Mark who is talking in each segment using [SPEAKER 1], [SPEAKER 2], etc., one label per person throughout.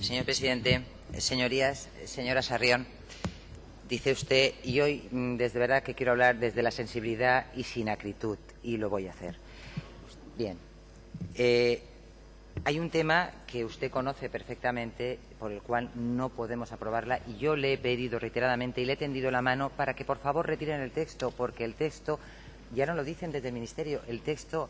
[SPEAKER 1] Señor presidente, señorías, señora Sarrión, dice usted, y hoy mm, desde verdad que quiero hablar desde la sensibilidad y sin acritud, y lo voy a hacer. Bien. Eh, hay un tema que usted conoce perfectamente, por el cual no podemos aprobarla, y yo le he pedido reiteradamente y le he tendido la mano para que por favor retiren el texto, porque el texto, ya no lo dicen desde el Ministerio, el texto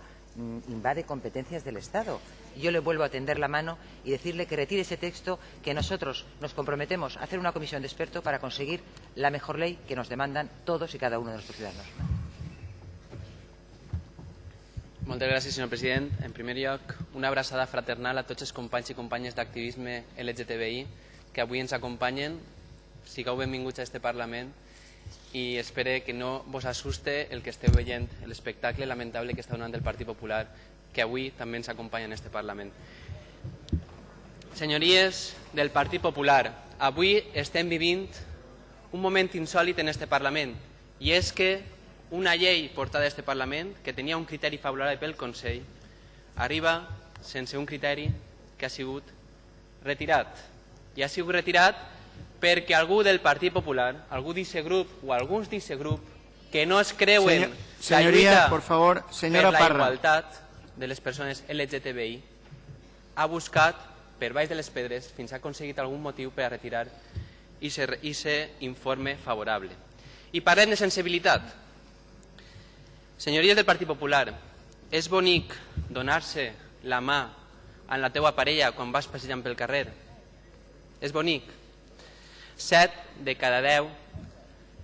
[SPEAKER 1] invade competencias del Estado. Yo le vuelvo a tender la mano y decirle que retire ese texto, que nosotros nos comprometemos a hacer una comisión de expertos para conseguir la mejor ley que nos demandan todos y cada uno de nuestros ciudadanos.
[SPEAKER 2] Moltes gràcies, senyor president. En primer una abraçada fraternal a tots els companys i companyes d'activisme LGTBI que avui ens acompanyen. Sigueu benvinguts a este Parlament i espero que no vos assuste el que esteu veient, l'espectacle lamentable que està donant el Partit Popular, que avui també ens acompanya en este Parlament. Senyories del Partit Popular, avui estem vivint un moment insòlit en este Parlament i és que una llei portada a este Parlament que tenia un criteri favorable pel Consell arriba sense un criteri que ha sigut retirat. I ha sigut retirat perquè algú del Partit Popular, algú d'aquest grup o alguns d'aquest grup que no es creuen
[SPEAKER 3] Senyor-
[SPEAKER 2] la lluita
[SPEAKER 3] por favor, señora
[SPEAKER 2] per la
[SPEAKER 3] Parra.
[SPEAKER 2] igualtat de les persones LGTBI ha buscat per baix de les pedres fins ha aconseguit algun motiu per a retirar i se informe favorable. I parlem de sensibilitat. Senyories del Partit Popular, és bonic donar-se la mà amb la teua parella quan vas passejant pel carrer? És bonic. Set de cada deu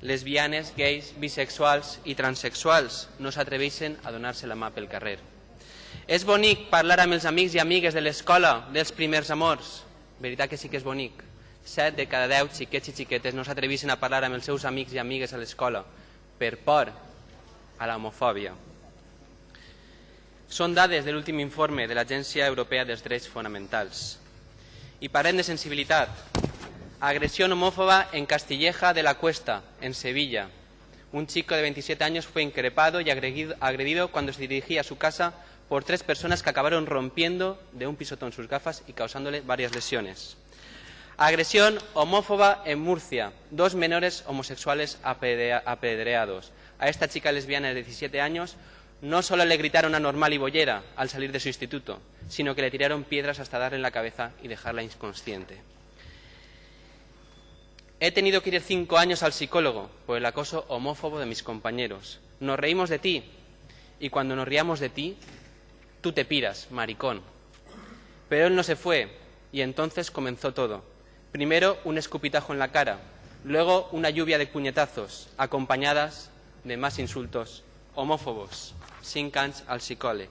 [SPEAKER 2] lesbianes, gais, bisexuals i transexuals no s'atreveixen a donar-se la mà pel carrer. És bonic parlar amb els amics i amigues de l'escola dels primers amors? Veritat que sí que és bonic. Set de cada deu xiquets i xiquetes no s'atreveixen a parlar amb els seus amics i amigues a l'escola per por a l'homofòbia. Són dades de l'últim informe de l'Agència Europea dels Drets Fonamentals. I parlem de sensibilitat. Agresión homófoba en Castilleja de la Cuesta, en Sevilla. Un chico de 27 años fue increpado y agredido, cuando se dirigía a su casa por tres personas que acabaron rompiendo de un pisotón sus gafas y causándole varias lesiones. Agresión homófoba en Murcia. Dos menores homosexuales apedrea- apedreados. A esta chica lesbiana de 17 años no solo le gritaron anormal y bollera al salir de su instituto, sino que le tiraron piedras hasta darle en la cabeza y dejarla inconsciente. He tenido que ir cinco años al psicólogo por el acoso homófobo de mis compañeros. Nos reímos de ti y cuando nos riamos de ti, tú te piras, maricón. Pero él no se fue y entonces comenzó todo. Primero un escupitajo en la cara, luego una lluvia de puñetazos, acompañadas de más insultos homófobos. Cinc anys al psicòleg.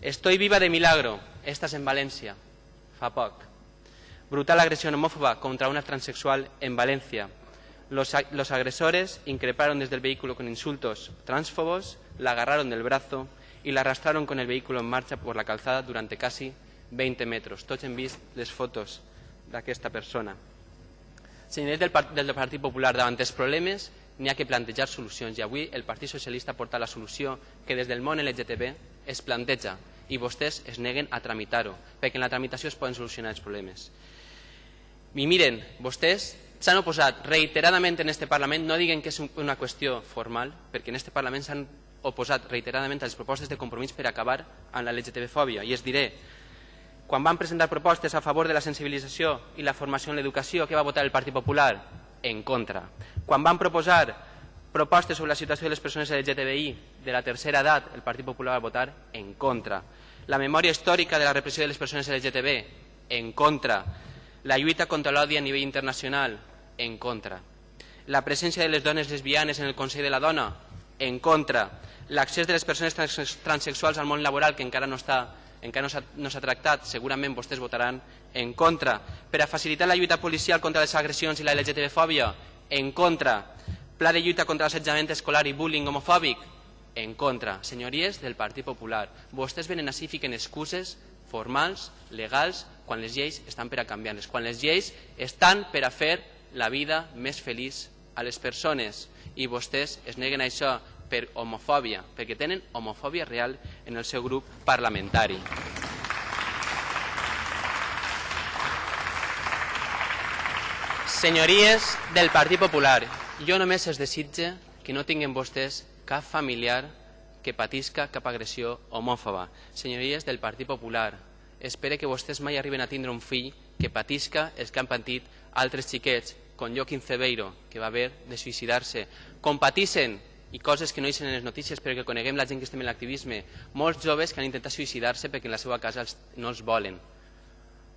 [SPEAKER 2] Estoy viva de milagro. Estás en València, fa poc. Brutal agresión homófoba contra una transexual en Valencia. Los, los agresores increparon desde el vehículo con insultos transfobos, la agarraron del brazo y la arrastraron con el vehículo en marcha por la calzada durante casi 20 metros. Tots hem vist les fotos d'aquesta persona. Senyors del, par del Partit Popular, davant dels problemes n'hi ha que plantejar solucions i avui el Partit Socialista porta la solució que des del món LGTB es planteja i vostès es neguen a tramitar-ho, perquè en la tramitació es poden solucionar els problemes. I miren, vostès s'han oposat reiteradament en este Parlament, no diguen que és un- una qüestió formal, perquè en este Parlament s'han oposat reiteradament a les propostes de compromís per acabar amb la LGTB-fòbia. I es diré, quan van presentar propostes a favor de la sensibilització i la formació en l'educació, què va votar el Partit Popular? En contra. Quan van proposar propostes sobre la situació de les persones LGTBI de la tercera edat, el Partit Popular va votar en contra. La memòria històrica de la repressió de les persones LGTB, en contra. La lluita contra l'odi a nivell internacional, en contra. La presència de les dones lesbianes en el Consell de la Dona, en contra. L'accés de les persones trans transexuals al món laboral, que encara no està encara no s'ha tractat, segurament vostès votaran en contra. Per a facilitar la lluita policial contra les agressions i la LGTB-fòbia, en contra. Pla de lluita contra l'assetjament escolar i bullying homofòbic, en contra. Senyories del Partit Popular, vostès venen així i fiquen excuses formals, legals, quan les lleis estan per a canviar-les, quan les lleis estan per a fer la vida més feliç a les persones i vostès es neguen això per homofòbia, perquè tenen homofòbia real en el seu grup parlamentari. Senyories del Partit Popular, jo només es desitge que no tinguin vostès cap familiar que patisca cap agressió homòfoba. Senyories del Partit Popular, espere que vostès mai arriben a tindre un fill que patisca els que han patit altres xiquets, com Joaquim Cebeiro, que va haver de suïcidar-se. Com patissin, i coses que no eixen en les notícies però que coneguem la gent que estem en l'activisme, molts joves que han intentat suïcidar-se perquè en la seva casa no els volen.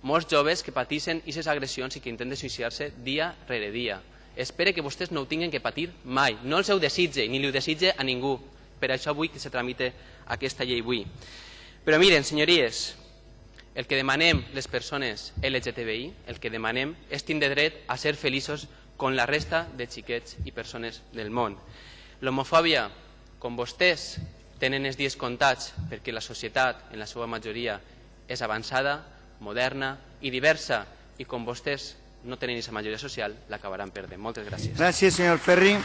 [SPEAKER 2] Molts joves que patissen aquestes agressions i que intenten suïcidar-se dia rere dia. Espere que vostès no ho tinguin que patir mai. No els ho desitge, ni li ho desitge a ningú. Per això vull que se tramite aquesta llei avui. Però miren, senyories, el que demanem les persones LGTBI, el que demanem és tindre dret a ser feliços com la resta de xiquets i persones del món. L'homofòbia, com vostès tenen els dies comptats perquè la societat, en la seva majoria, és avançada, moderna i diversa, i com vostès no tenen aquesta majoria social, l'acabaran perdent. Moltes gràcies.
[SPEAKER 3] Gràcies, senyor Ferri.